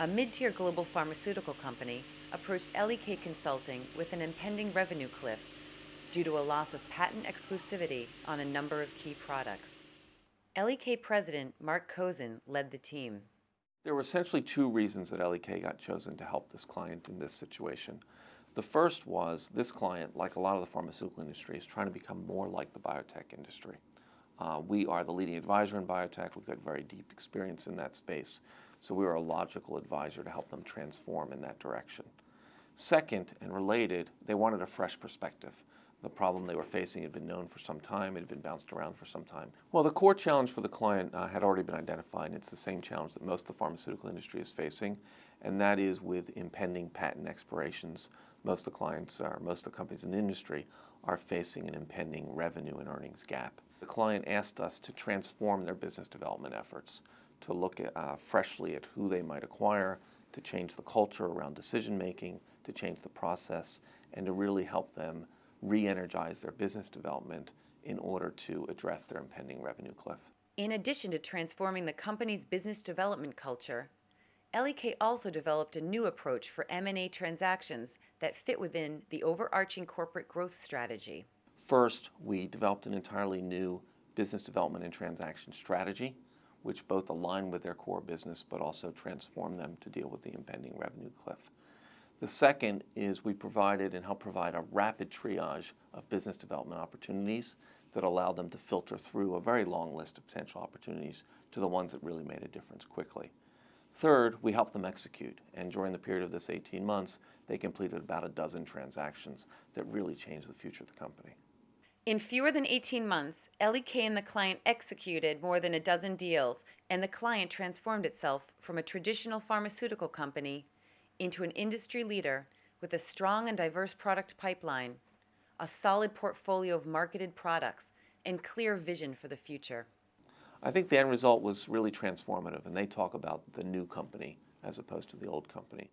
a mid-tier global pharmaceutical company approached LEK Consulting with an impending revenue cliff due to a loss of patent exclusivity on a number of key products. LEK President Marc Kozin led the team. There were essentially two reasons that LEK got chosen to help this client in this situation. The first was this client, like a lot of the pharmaceutical industry, is trying to become more like the biotech industry. Uh, we are the leading advisor in biotech. We've got very deep experience in that space. So we were a logical advisor to help them transform in that direction. Second, and related, they wanted a fresh perspective. The problem they were facing had been known for some time, it had been bounced around for some time. Well, the core challenge for the client uh, had already been identified, it's the same challenge that most of the pharmaceutical industry is facing, and that is with impending patent expirations. Most of the clients, or most of the companies in the industry, are facing an impending revenue and earnings gap. The client asked us to transform their business development efforts, to look at, uh, freshly at who they might acquire, to change the culture around decision making, to change the process, and to really help them re-energize their business development in order to address their impending revenue cliff. In addition to transforming the company's business development culture, LEK also developed a new approach for M&A transactions that fit within the overarching corporate growth strategy. First, we developed an entirely new business development and transaction strategy, which both align with their core business but also transform them to deal with the impending revenue cliff. The second is we provided and helped provide a rapid triage of business development opportunities that allowed them to filter through a very long list of potential opportunities to the ones that really made a difference quickly. Third, we helped them execute, and during the period of this 18 months, they completed about a dozen transactions that really changed the future of the company. In fewer than 18 months, LEK and the client executed more than a dozen deals, and the client transformed itself from a traditional pharmaceutical company into an industry leader with a strong and diverse product pipeline, a solid portfolio of marketed products, and clear vision for the future. I think the end result was really transformative, and they talk about the new company as opposed to the old company.